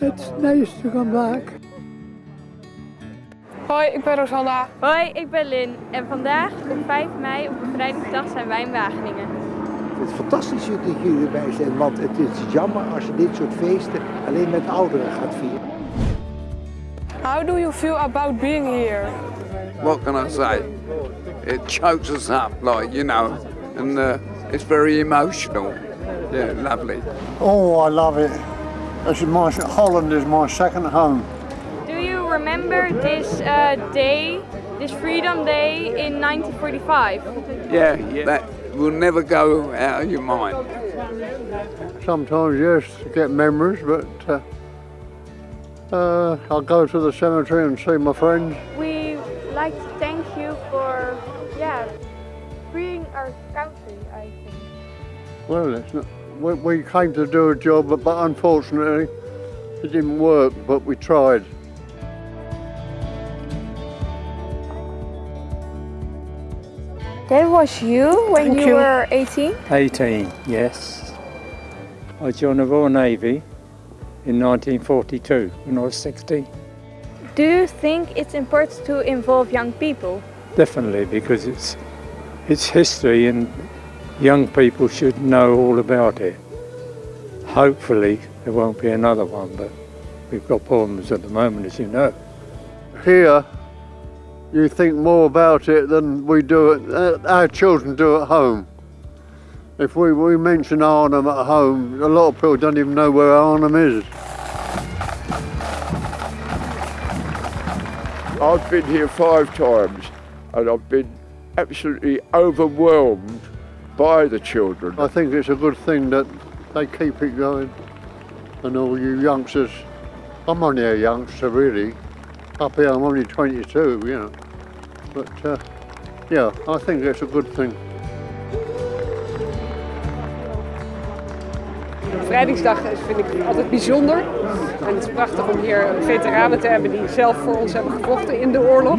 Nice to come back. Hoi, ik ben Rosanna. Hoi, ik ben Lin en vandaag op 5 mei op bevrijdingsdag zijn wij in Wageningen. Het is fantastisch dat jullie erbij zijn, want het is jammer als je dit soort feesten alleen met ouderen gaat vieren. How do you feel about being here? what can I say? It chokes us up, like, you know, and uh, it's very emotional. Yeah, lovely. Oh, I love it. This is my, Holland is my second home. Do you remember this uh, day, this Freedom Day in 1945? Yeah, that will never go out of your mind. Sometimes, yes, to get memories, but uh, uh, I'll go to the cemetery and see my friends. We like to thank you for, yeah, freeing our country, I think. Well, it's not, we, we came to do a job, but, but unfortunately, it didn't work, but we tried. That was you when Thank you, you. were 18? 18, yes. I joined the Royal Navy in 1942 when I was 16. Do you think it's important to involve young people? Definitely, because it's, it's history and young people should know all about it. Hopefully there won't be another one, but we've got problems at the moment, as you know. Here, you think more about it than we do it, uh, our children do at home. If we, we mention Arnhem at home, a lot of people don't even know where Arnhem is. I've been here five times and I've been absolutely overwhelmed by the children. I think it's a good thing that they keep it going. And all you youngsters, I'm only a youngster really. Up here I'm only 22, you know. But uh, yeah, I think it's a good thing. Bevrijdingsdag is, vind ik altijd bijzonder. En het is prachtig om hier veteranen te hebben die zelf voor ons hebben gevochten in de oorlog.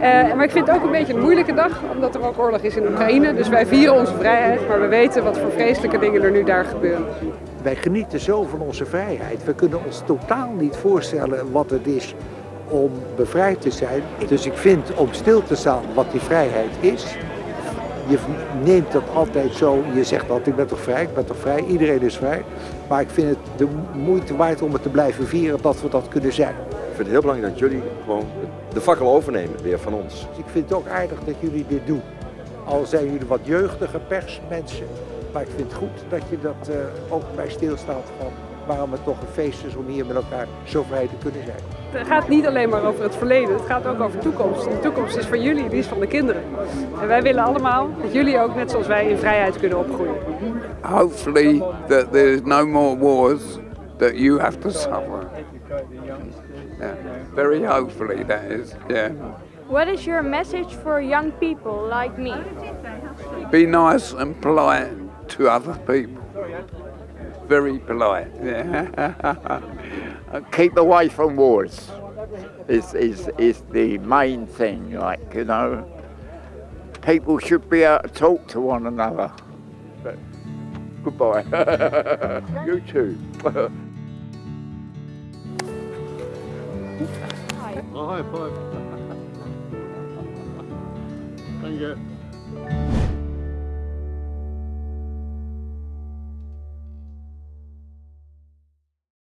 Eh, maar ik vind het ook een beetje een moeilijke dag, omdat er ook oorlog is in Oekraïne. Dus wij vieren onze vrijheid, maar we weten wat voor vreselijke dingen er nu daar gebeuren. Wij genieten zo van onze vrijheid. We kunnen ons totaal niet voorstellen wat het is om bevrijd te zijn. Dus ik vind om stil te staan wat die vrijheid is. Je neemt dat altijd zo, je zegt altijd ik ben toch vrij, ik ben toch vrij, iedereen is vrij. Maar ik vind het de moeite waard om het te blijven vieren dat we dat kunnen zijn. Ik vind het heel belangrijk dat jullie gewoon de fakkel overnemen weer van ons. Dus ik vind het ook aardig dat jullie dit doen. Al zijn jullie wat jeugdige persmensen, maar ik vind het goed dat je dat eh, ook bij stilstaat van waarom het toch een feest is om hier met elkaar zo vrij te kunnen zijn. Het gaat niet alleen maar over het verleden, het gaat ook over de toekomst. De toekomst is van jullie, die is van de kinderen. En wij willen allemaal dat jullie ook, net zoals wij, in vrijheid kunnen opgroeien. Hopefully that there's no more wars that you have to suffer. Yeah, very hopefully that is, yeah. What is your message for young people like me? Be nice and polite to other people. Very polite, yeah. keep away from wars is, is, is the main thing, like, you know. People should be able to talk to one another. But goodbye. you too. Oh, high five. Thank you.